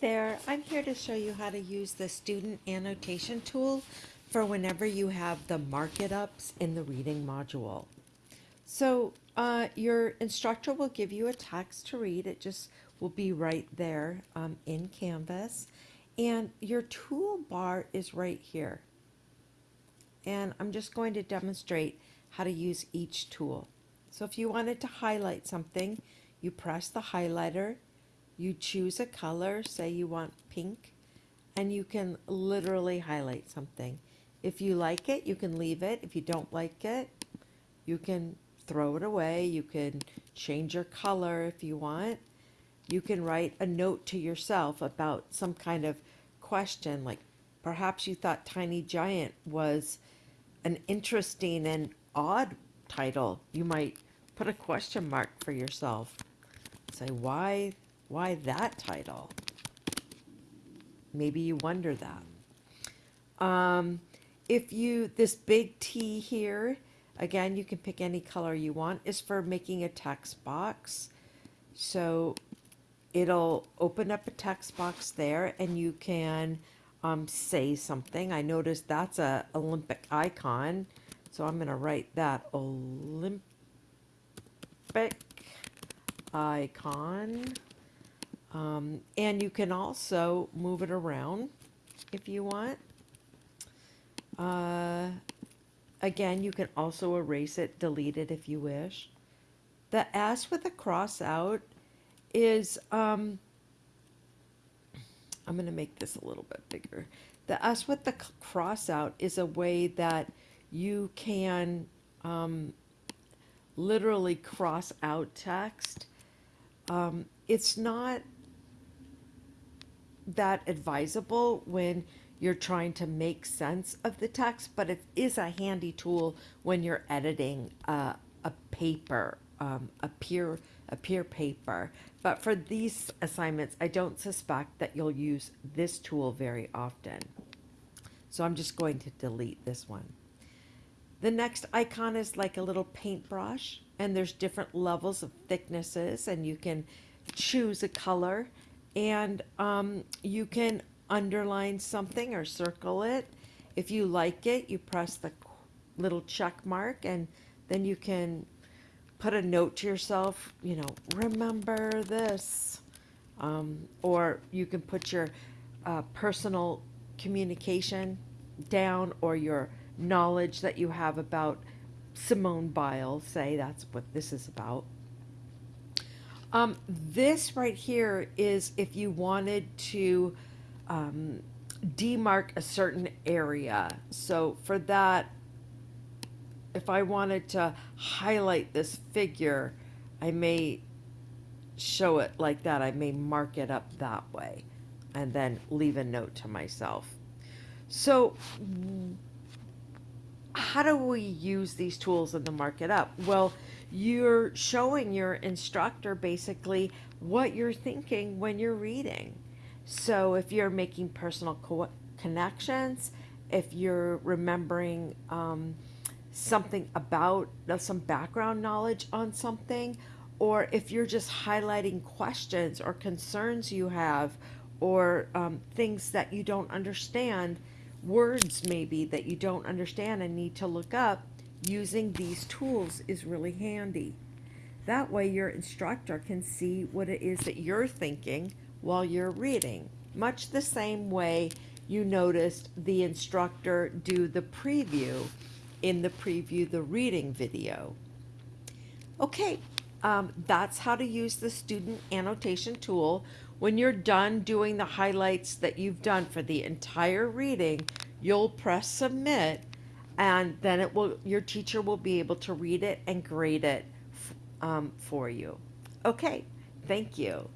there, I'm here to show you how to use the student annotation tool for whenever you have the mark it ups in the reading module. So uh, your instructor will give you a text to read. It just will be right there um, in Canvas. And your toolbar is right here. And I'm just going to demonstrate how to use each tool. So if you wanted to highlight something, you press the highlighter you choose a color, say you want pink, and you can literally highlight something. If you like it, you can leave it. If you don't like it, you can throw it away. You can change your color if you want. You can write a note to yourself about some kind of question, like perhaps you thought Tiny Giant was an interesting and odd title. You might put a question mark for yourself. Say, why why that title? Maybe you wonder that. Um, if you, this big T here, again, you can pick any color you want, is for making a text box. So it'll open up a text box there and you can um, say something. I noticed that's a Olympic icon. So I'm going to write that Olympic icon. Um, and you can also move it around if you want. Uh, again, you can also erase it, delete it if you wish. The S with a cross out is, um, I'm going to make this a little bit bigger. The S with the cross out is a way that you can um, literally cross out text. Um, it's not that advisable when you're trying to make sense of the text, but it is a handy tool when you're editing uh, a paper, um, a peer a peer paper. But for these assignments, I don't suspect that you'll use this tool very often. So I'm just going to delete this one. The next icon is like a little paintbrush, and there's different levels of thicknesses, and you can choose a color and um, you can underline something or circle it. If you like it, you press the little check mark and then you can put a note to yourself, you know, remember this. Um, or you can put your uh, personal communication down or your knowledge that you have about Simone Biles, say that's what this is about. Um, this right here is if you wanted to um, demark a certain area. So for that, if I wanted to highlight this figure, I may show it like that. I may mark it up that way and then leave a note to myself. So how do we use these tools in the mark it up? Well, you're showing your instructor basically what you're thinking when you're reading. So if you're making personal co connections, if you're remembering um, something about uh, some background knowledge on something, or if you're just highlighting questions or concerns you have, or um, things that you don't understand, words maybe that you don't understand and need to look up, using these tools is really handy. That way your instructor can see what it is that you're thinking while you're reading. Much the same way you noticed the instructor do the preview in the preview the reading video. Okay, um, that's how to use the student annotation tool. When you're done doing the highlights that you've done for the entire reading, you'll press submit and then it will your teacher will be able to read it and grade it um, for you. Okay, thank you.